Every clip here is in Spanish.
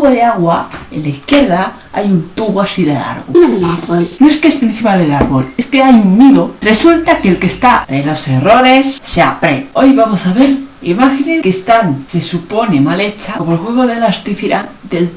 tubo de agua, en la izquierda, hay un tubo así de largo. No es que esté encima del árbol, es que hay un nido. Resulta que el que está de los errores se aprende. Hoy vamos a ver imágenes que están, se supone, mal hechas, como el juego de las diferencias del...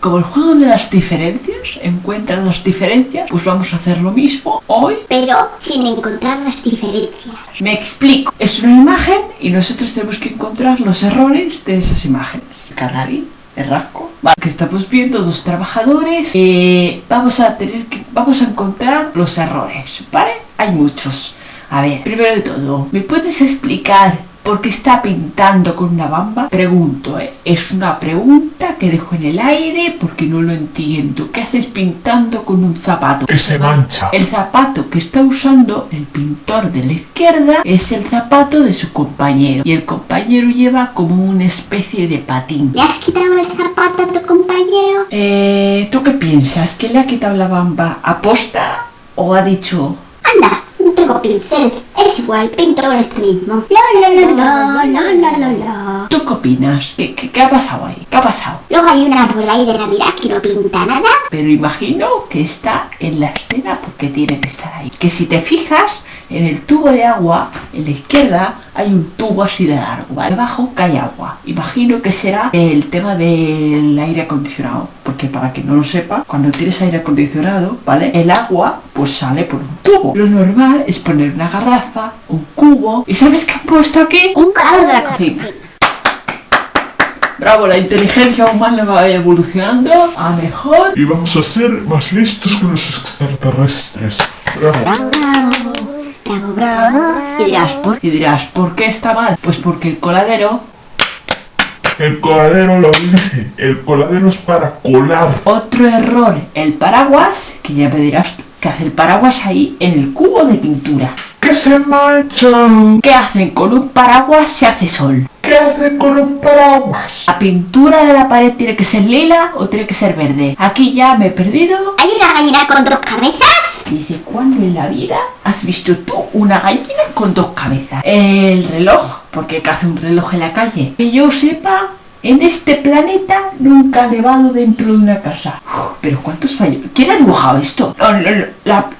Como el juego de las diferencias, encuentran las diferencias, pues vamos a hacer lo mismo hoy. Pero sin encontrar las diferencias. Me explico. Es una imagen y nosotros tenemos que encontrar los errores de esas imágenes. Carrari, el rasco. Vale, que estamos viendo dos trabajadores. Eh, vamos a tener que, vamos a encontrar los errores, ¿vale? Hay muchos. A ver, primero de todo, ¿me puedes explicar por qué está pintando con una bamba? Pregunto, ¿eh? Es una pregunta que dejo en el aire porque no lo entiendo. ¿Qué haces pintando con un zapato? que se mancha. El zapato que está usando el pintor de la izquierda es el zapato de su compañero y el compañero lleva como una especie de patín. ¿Le has quitado el zapato a tu compañero? Eh, ¿Tú qué piensas? ¿Que le ha quitado la bamba a posta o ha dicho Anda, no tengo pincel. Es igual, pinto con esto mismo. La la la la la la la. ¿Tú qué opinas? ¿Qué, qué, qué ha pasado ahí? ¿Qué ha pasado? Luego hay un árbol ahí de Navidad que no pinta nada. Pero imagino que está en la escena porque tiene que estar ahí. Que si te fijas, en el tubo de agua, en la izquierda, hay un tubo así de largo, ¿vale? Debajo cae agua. Imagino que será el tema del aire acondicionado. Porque para que no lo sepa, cuando tienes aire acondicionado, ¿vale? El agua, pues sale por un tubo. Lo normal es poner una garrafa, un cubo. ¿Y sabes qué han puesto aquí? Un colador de la cocina. Bravo, la inteligencia humana va evolucionando a mejor. Y vamos a ser más listos que los extraterrestres. Bravo. Bravo, bravo. Y dirás, ¿por, y dirás, ¿por qué está mal? Pues porque el coladero, El coladero lo dice. El coladero es para colar. otro error, el paraguas, que ya me dirás ¿qué hace el paraguas ahí en el cubo de pintura? Que se mancha. ¿Qué hacen con un paraguas si hace sol? ¿Qué hacen con un paraguas? ¿La pintura de la pared tiene que ser lila o tiene que ser verde? Aquí ya me he perdido. ¿Hay una gallina con dos cabezas? ¿Desde cuándo en la vida has visto tú una gallina con dos cabezas? El reloj, porque ¿qué hace un reloj en la calle? Que yo sepa, en este planeta nunca ha nevado dentro de una casa. Pero ¿cuántos fallos? ¿Quién ha dibujado esto?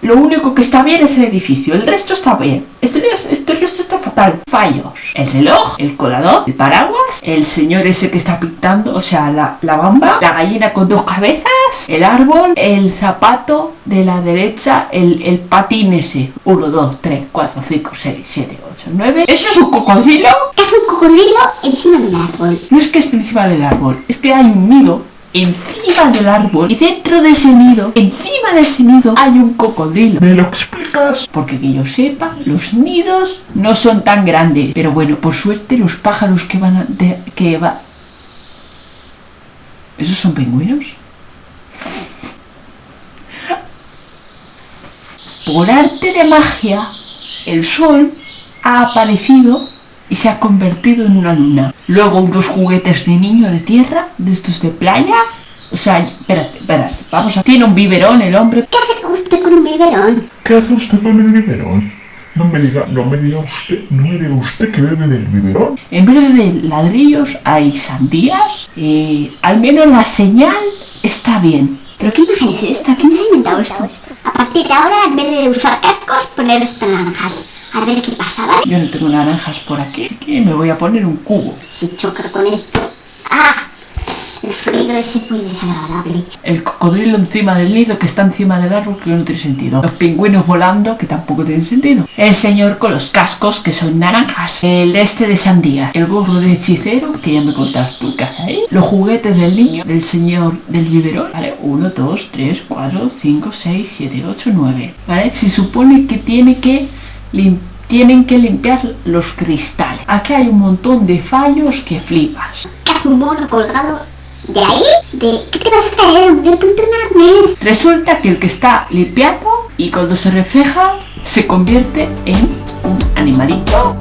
Lo único que está bien es el edificio, el resto está bien. Esto, esto, resto está fatal. Fallos. El reloj, el colador, el paraguas, el señor ese que está pintando, o sea, la, la bamba, la gallina con dos cabezas, el árbol, el zapato de la derecha, el, el patín ese. 1, 2, 3, 4, 5, 6, 7, 8, 9. ¿Eso es un cocodrilo? ¿Qué hace un cocodrilo encima de un árbol? No es que esté encima del árbol, es que hay un nido encima del árbol y dentro de ese nido, encima de ese nido, hay un cocodrilo. ¿Me lo explicas? Porque que yo sepa, los nidos no son tan grandes. Pero bueno, por suerte los pájaros que van a... de- que va... ¿Esos son pingüinos? Por arte de magia, el sol ha aparecido y se ha convertido en una luna. Luego unos juguetes de niño de tierra, de estos de playa. O sea, espérate, espérate, vamos a... Tiene un biberón el hombre. ¿Qué hace usted con un biberón? ¿Qué hace usted con el biberón? No me diga, no me diga usted, no me diga usted que bebe del biberón. En vez de ladrillos hay sandías. Eh, al menos la señal está bien. ¿Pero qué imagen es esta? ¿Quién se ha inventado esto? A partir de ahora, en vez de usar cascos, poner esto naranjas. A ver qué pasa, ¿vale? Yo no tengo naranjas por aquí, así que me voy a poner un cubo. Si choca con esto... ¡Ah! El sonido es muy desagradable. El cocodrilo encima del nido que está encima del árbol que no tiene sentido. Los pingüinos volando que tampoco tienen sentido. El señor con los cascos que son naranjas. El este de sandía. El gorro de hechicero que ya me contaste tú que hace ahí. Los juguetes del niño. Del señor del biberón. Vale, 1, 2, 3, 4, 5, 6, 7, 8, 9. Vale, se supone que tiene que Tienen que limpiar los cristales. Aquí hay un montón de fallos que flipas. ¿Qué hace un mono colgado de ahí? ¿De qué te vas a apunto un arnés. Resulta que el que está limpiando y cuando se refleja se convierte en un animalito